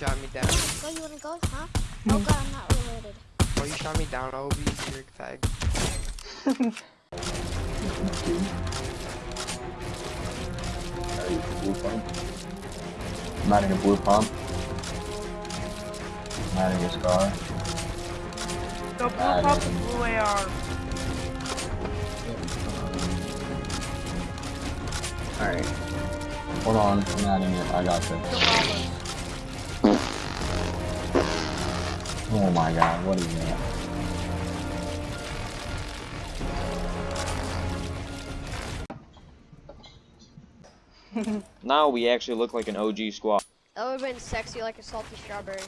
shot me down. Go, you wanna go? Huh? Oh god, I'm not related. Oh, you shot me down, Obi. You're a fag. Are blue pump? I'm adding a blue pump. I'm adding a scar. Go blue pump yeah. and blue AR. Alright. Hold on, I'm adding it. I got this. Oh my god, what is that? Now we actually look like an OG squad. That would've been sexy like a salty strawberry.